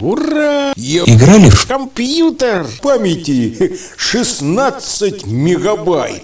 Ура! Я Играли в компьютер памяти 16 мегабайт.